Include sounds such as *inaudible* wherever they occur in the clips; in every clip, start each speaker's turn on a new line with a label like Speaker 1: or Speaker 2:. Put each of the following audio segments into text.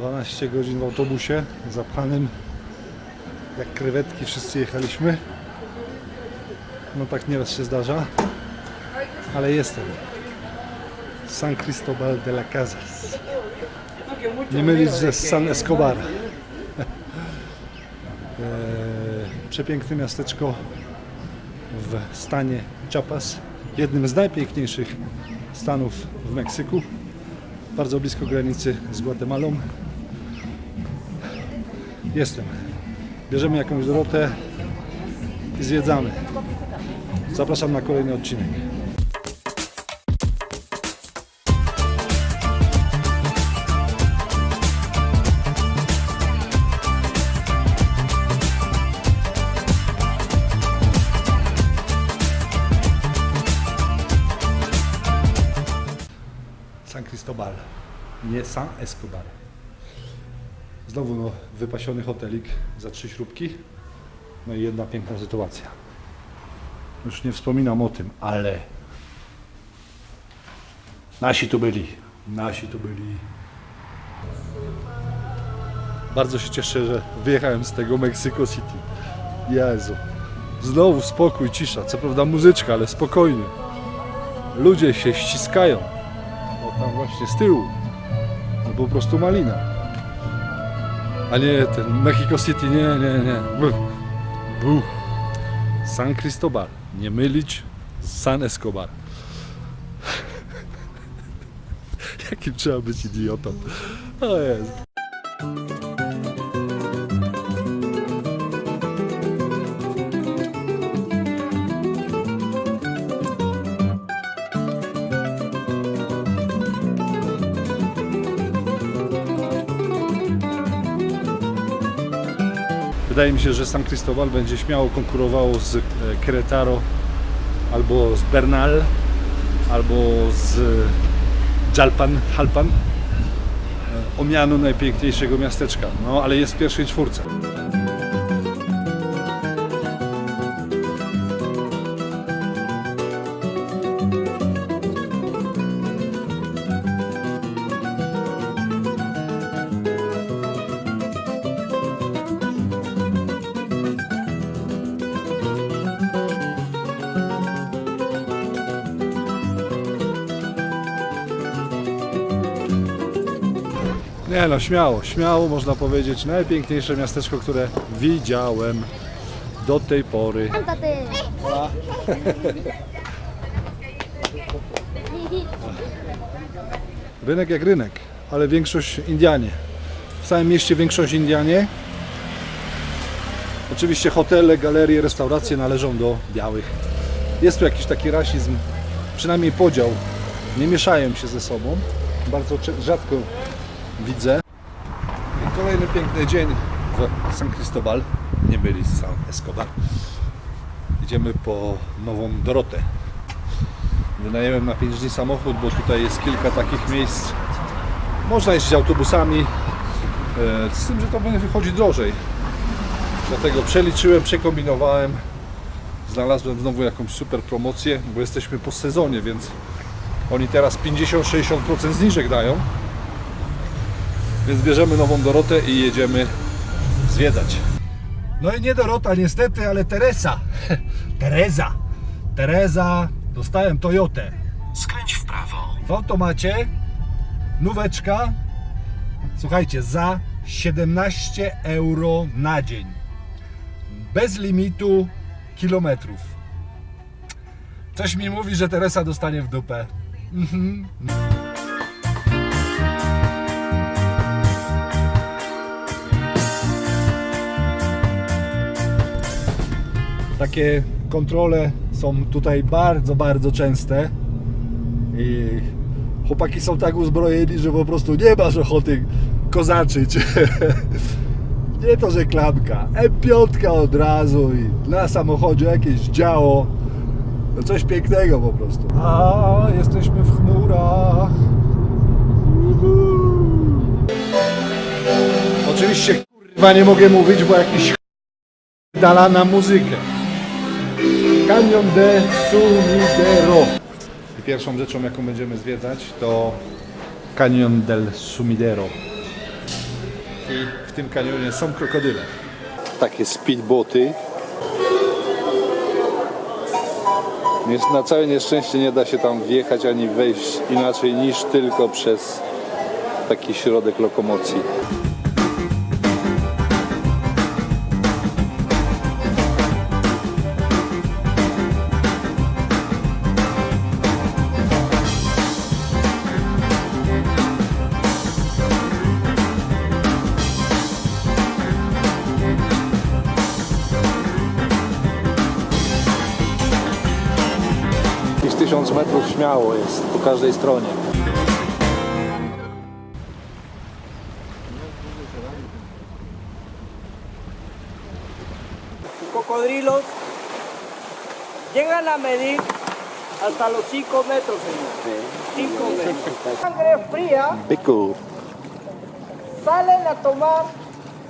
Speaker 1: 12 godzin w autobusie zapchanym jak krewetki wszyscy jechaliśmy. No tak nieraz się zdarza. Ale jestem. San Cristobal de la Casas. Nie mylić ze San Escobar. Eee, *laughs* Przepiękne miasteczko w stanie Chiapas. Jednym z najpiękniejszych stanów w Meksyku. Bardzo blisko granicy z Gwatemalą. Jestem. Bierzemy jakąś Dorotę i zwiedzamy. Zapraszam na kolejny odcinek. San Cristobal, nie San Escobar. Znowu no, wypasiony hotelik za trzy śrubki. No i jedna piękna sytuacja. Już nie wspominam o tym, ale nasi tu byli. Nasi tu byli. Bardzo się cieszę, że wyjechałem z tego Mexico City. Jezu. Znowu spokój, cisza. Co prawda muzyczka, ale spokojnie. Ludzie się ściskają. O tam właśnie z tyłu. No po prostu malina. A nie ten Mexico City, nie, nie, nie. Buh. Buh. San Cristobal. Nie mylić z San Escobar. *laughs* Jakim trzeba być idiotą. O Jezu. Wydaje mi się, że San Cristobal będzie śmiało konkurowało z e, Querétaro albo z Bernal albo z Jalpan, Jalpan e, o najpiękniejszego miasteczka. No ale jest w pierwszej czwórce. Nie no, śmiało, śmiało można powiedzieć najpiękniejsze miasteczko, które widziałem do tej pory. Rynek jak rynek, ale większość Indianie. W całym mieście większość Indianie. Oczywiście hotele, galerie, restauracje należą do białych. Jest tu jakiś taki rasizm, przynajmniej podział. Nie mieszają się ze sobą. Bardzo rzadko widzę. I kolejny piękny dzień w San Cristobal. Nie byli San Escobar. Idziemy po nową Dorotę. Wynajęłem na 5 dni samochód, bo tutaj jest kilka takich miejsc. Można jeździć autobusami, e, z tym, że to będzie wychodzi drożej. Dlatego przeliczyłem, przekombinowałem. Znalazłem znowu jakąś super promocję, bo jesteśmy po sezonie, więc oni teraz 50-60% zniżek dają. Więc bierzemy nową Dorotę i jedziemy zwiedzać. No i nie Dorota niestety, ale Teresa. *laughs* Teresa. Teresa, dostałem Toyotę.
Speaker 2: Skręć w prawo.
Speaker 1: W automacie nóweczka, słuchajcie, za 17 euro na dzień. Bez limitu kilometrów. Coś mi mówi, że Teresa dostanie w dupę. Mhm. Takie kontrole są tutaj bardzo, bardzo częste. I chłopaki są tak uzbrojeni, że po prostu nie masz ochoty kozaczyć. *laughs* nie to, że klamka. M5 od razu i na samochodzie jakieś działo. No coś pięknego po prostu. A jesteśmy w chmurach. Uhu. Oczywiście kurwa nie mogę mówić, bo jakiś dala na muzykę. Canyon de Sumidero. I pierwszą rzeczą, jaką będziemy zwiedzać, to Canyon del Sumidero. takiej, w tym kanionie są krokodyle. Takie speedboty. Na całe nieszczęście nie da się tam wjechać ani wejść inaczej niż tylko przez taki środek lokomocji. Śmiało jest po każdej stronie.
Speaker 3: cocodrilos llegan a medir hasta los 5 metros, señor. 5 metros. Sangre fría,
Speaker 1: Byku,
Speaker 3: salen a tomar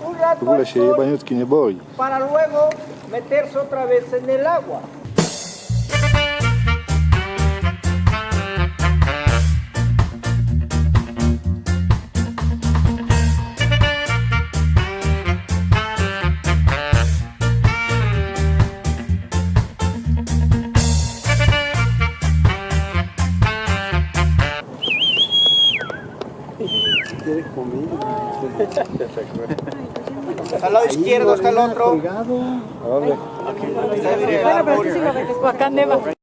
Speaker 3: un
Speaker 1: w
Speaker 3: rato
Speaker 1: ogóle
Speaker 3: al
Speaker 1: się
Speaker 3: sol
Speaker 1: jebaniutki nie boi.
Speaker 3: para luego meterse otra vez en el agua. izquierdo está el otro.
Speaker 1: ¿A
Speaker 2: dónde? Bueno,
Speaker 1: pero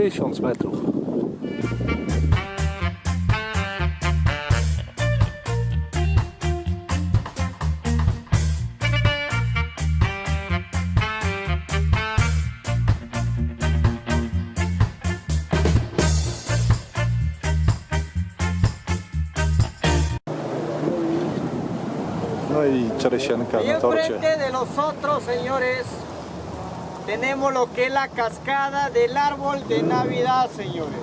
Speaker 1: 1000 metrów. No i czeresienka na torcie.
Speaker 3: Tenemos lo que es la cascada del árbol de Navidad, señores.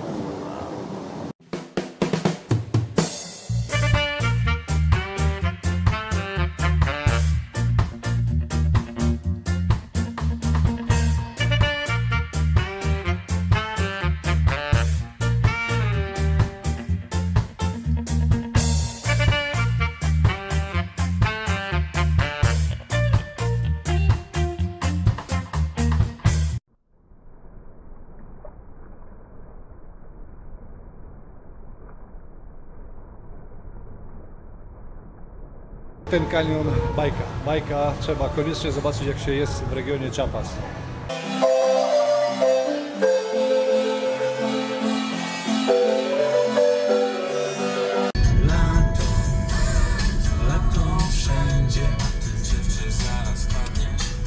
Speaker 1: Ten kanion bajka. Bajka trzeba koniecznie zobaczyć jak się jest w regionie Chiapas.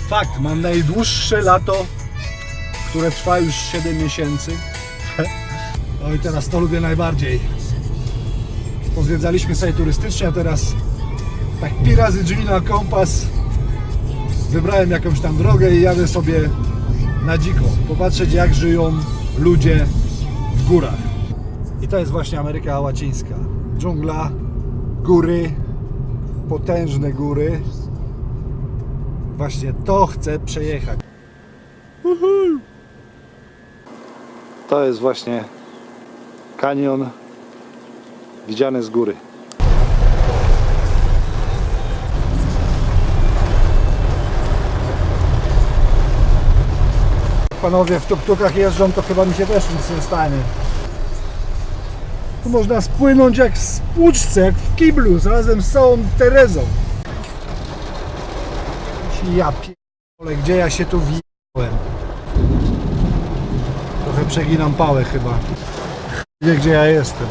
Speaker 1: Fakt, mam najdłuższe lato, które trwa już 7 miesięcy. *laughs* No i teraz to lubię najbardziej. Pozwiedzaliśmy sobie turystycznie, a teraz tak pi razy drzwi na kompas. Wybrałem jakąś tam drogę i jadę sobie na dziko. Popatrzeć jak żyją ludzie w górach. I to jest właśnie Ameryka Łacińska. Dżungla, góry, potężne góry. Właśnie to chcę przejechać. To jest właśnie kanion widziany z góry. Panowie w tuktukach jeżdżą, to chyba mi się też nic nie stanie. Tu można spłynąć jak w spłuczce, jak w kiblu, razem z całą Terezą. Ja pierdolę, gdzie ja się tu wjechałem? Trochę przeginam pałę chyba. Wie gdzie ja jestem.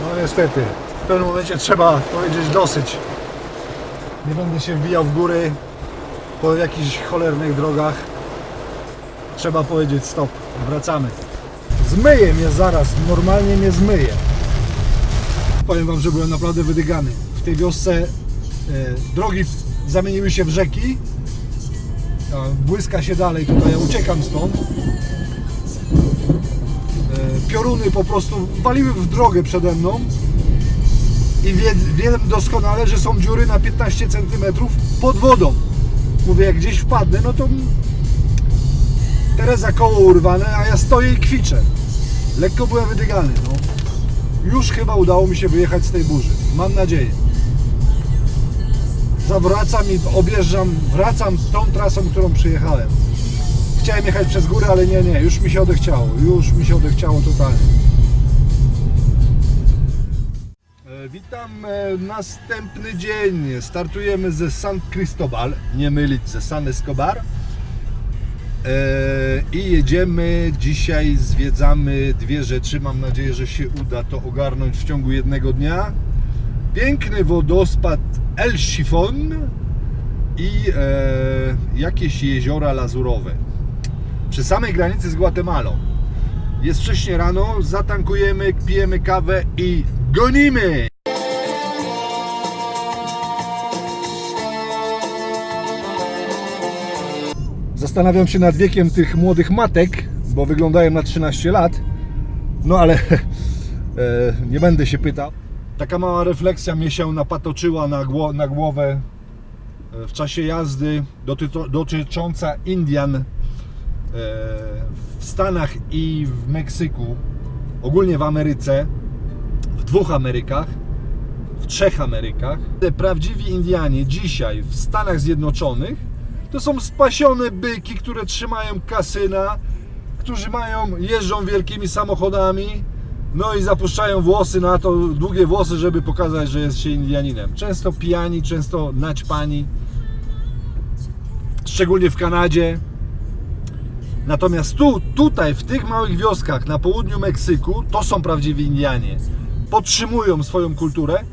Speaker 1: No niestety, w pewnym momencie trzeba powiedzieć dosyć. Nie będę się wbijał w góry. Po jakichś cholernych drogach trzeba powiedzieć stop, wracamy. Zmyje mnie zaraz, normalnie mnie zmyje. Powiem wam, że byłem naprawdę wydygany. W tej wiosce e, drogi zamieniły się w rzeki. Błyska się dalej, tutaj ja uciekam stąd. E, pioruny po prostu waliły w drogę przede mną i wie, wiem doskonale, że są dziury na 15 cm pod wodą. Mówię, jak gdzieś wpadnę, no to Tereza koło urwane, a ja stoję i kwiczę. Lekko byłem wydygany, no. Już chyba udało mi się wyjechać z tej burzy. Mam nadzieję. Zawracam i objeżdżam, wracam tą trasą, którą przyjechałem. Chciałem jechać przez górę, ale nie, nie, już mi się odechciało. Już mi się odechciało totalnie. Witam e, następny dzień. Startujemy ze San Cristobal, nie mylić ze San Escobar. E, I jedziemy dzisiaj, zwiedzamy dwie rzeczy. Mam nadzieję, że się uda to ogarnąć w ciągu jednego dnia. Piękny wodospad El Chifon i e, jakieś jeziora lazurowe. Przy samej granicy z Guatemalą. Jest wcześnie rano, zatankujemy, pijemy kawę i gonimy! Zastanawiam się nad wiekiem tych młodych matek, bo wyglądają na 13 lat. No ale *laughs* e, nie będę się pytał. Taka mała refleksja mnie się napatoczyła na, gło, na głowę e, w czasie jazdy dotycząca Indian e, w Stanach i w Meksyku, ogólnie w Ameryce, w dwóch Amerykach, w trzech Amerykach. Prawdziwi Indianie dzisiaj w Stanach Zjednoczonych to są spasione byki, które trzymają kasyna, którzy mają, jeżdżą wielkimi samochodami, no i zapuszczają włosy na to, długie włosy, żeby pokazać, że jest się Indianinem. Często pijani, często naćpani, szczególnie w Kanadzie. Natomiast tu, tutaj, w tych małych wioskach na południu Meksyku, to są prawdziwi Indianie. Podtrzymują swoją kulturę,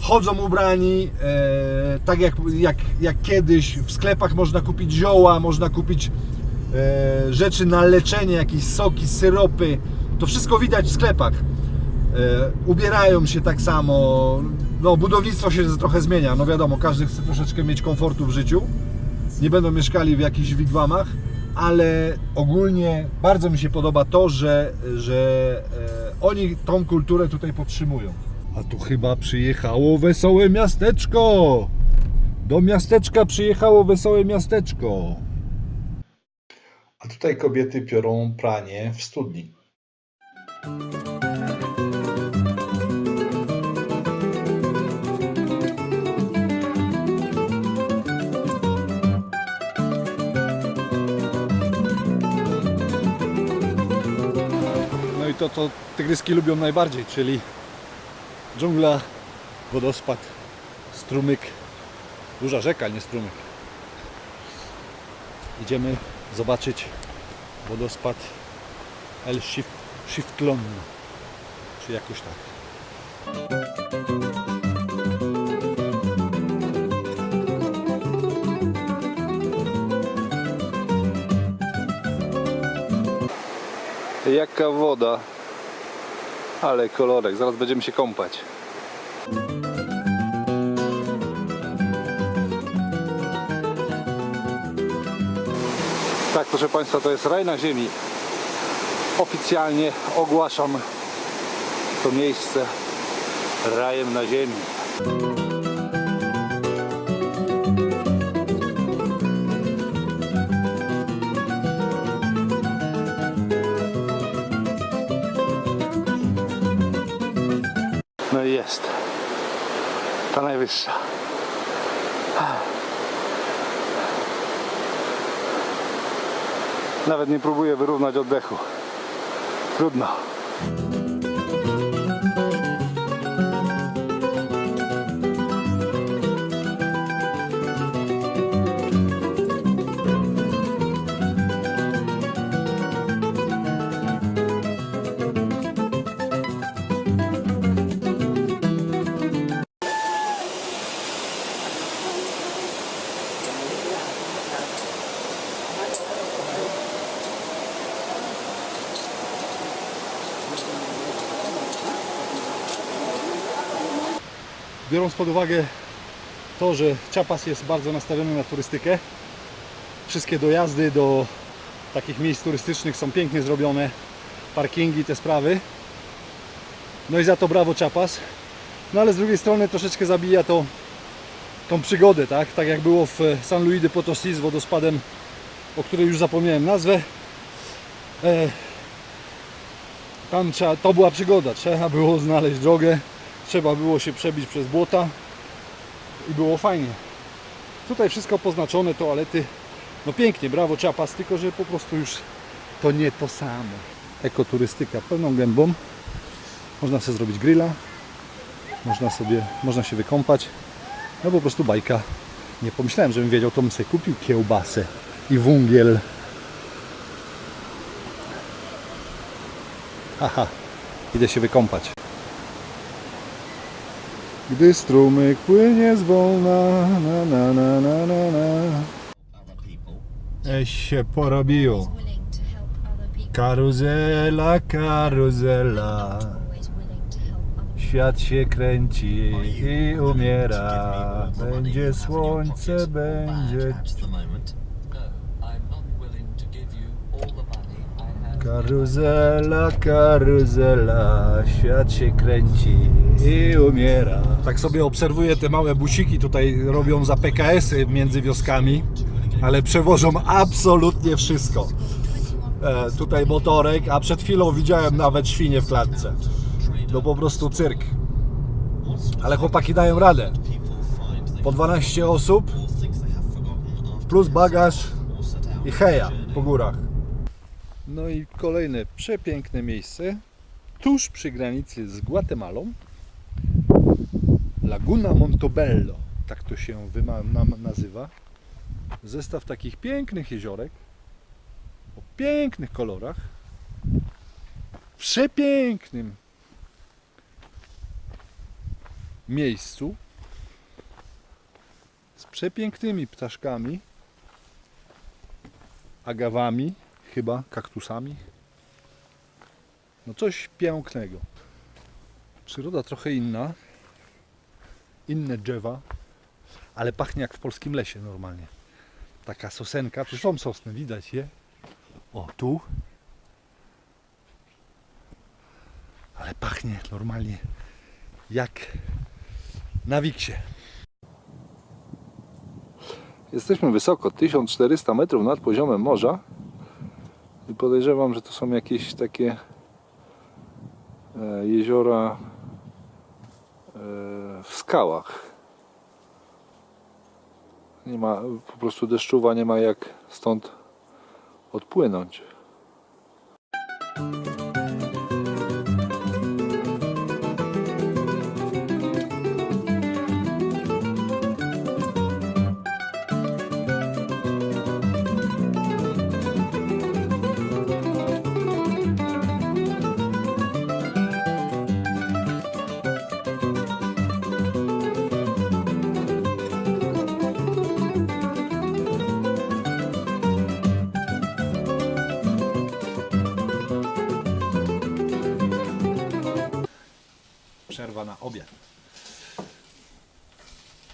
Speaker 1: chodzą ubrani e, tak jak, jak, jak kiedyś. W sklepach można kupić zioła, można kupić e, rzeczy na leczenie, jakieś soki, syropy. To wszystko widać w sklepach. E, ubierają się tak samo. No, budownictwo się trochę zmienia. No wiadomo, każdy chce troszeczkę mieć komfortu w życiu. Nie będą mieszkali w jakichś wigwamach, ale ogólnie bardzo mi się podoba to, że, że e, oni tą kulturę tutaj podtrzymują. A tu chyba przyjechało wesołe miasteczko. Do miasteczka przyjechało wesołe miasteczko. A tutaj kobiety piorą pranie w studni. No i to, co tygryski lubią najbardziej, czyli dżungla, wodospad, strumyk, duża rzeka, nie strumyk. Idziemy zobaczyć wodospad El Shif- Shiftlon, czy jakoś tak. Jaka woda, ale kolorek, zaraz będziemy się kąpać. Tak, proszę Państwa, to jest raj na ziemi. Oficjalnie ogłaszam to miejsce rajem na ziemi. Najwyższa. Nawet nie próbuję wyrównać oddechu. Trudno. Biorąc pod uwagę to, że Chiapas jest bardzo nastawiony na turystykę, wszystkie dojazdy do takich miejsc turystycznych są pięknie zrobione, parkingi, te sprawy. No i za to brawo Chiapas. No ale z drugiej strony troszeczkę zabija to tą przygodę, tak? Tak jak było w San Luis de Potosí z wodospadem, o której już zapomniałem nazwę. E, tam trzeba, to była przygoda, trzeba było znaleźć drogę, trzeba było się przebić przez błota i było fajnie. Tutaj wszystko poznaczone, toalety, no pięknie, brawo Chiapas, tylko że po prostu już to nie to samo. Ekoturystyka pełną gębą, można sobie zrobić grilla, można sobie, można się wykąpać, no po prostu bajka. Nie pomyślałem, żebym wiedział, to bym sobie kupił kiełbasę i wungiel. Haha, idę się wykąpać. Gdy strumyk płynie zwolna, na na na na na na. Eś się porobiło. Karuzela, karuzela.
Speaker 2: Always willing to help other
Speaker 1: Świat się kręci i umiera. Będzie słońce, będzie. Karuzela, karuzela, świat się kręci i umiera. Tak sobie obserwuję te małe busiki, tutaj robią za PKS-y między wioskami, ale przewożą absolutnie wszystko. E, tutaj motorek, a przed chwilą widziałem nawet świnie w klatce. No po prostu cyrk. Ale chłopaki dają radę. Po 12 osób, plus bagaż i heja po górach. No i kolejne przepiękne miejsce tuż przy granicy z Guatemalą. Laguna Montobello, tak to się nazywa. Zestaw takich pięknych jeziorek o pięknych kolorach, w przepięknym miejscu z przepięknymi ptaszkami, agawami, chyba kaktusami. No coś pięknego. Przyroda trochę inna, inne drzewa, ale pachnie jak w polskim lesie normalnie. Taka sosenka, tu są sosny, widać je. O, tu. Ale pachnie normalnie jak na Wiksie. Jesteśmy wysoko, 1400 metrów nad poziomem morza. I podejrzewam, że to są jakieś takie e, jeziora e, w skałach. Nie ma po prostu deszczowa, nie ma jak stąd odpłynąć. Na obiad.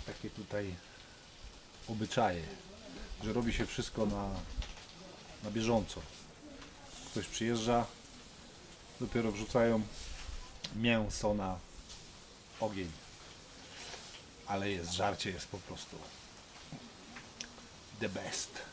Speaker 1: Takie tutaj obyczaje, że robi się wszystko na, na bieżąco. Ktoś przyjeżdża, dopiero wrzucają mięso na ogień. Ale jest żarcie, jest po prostu the best.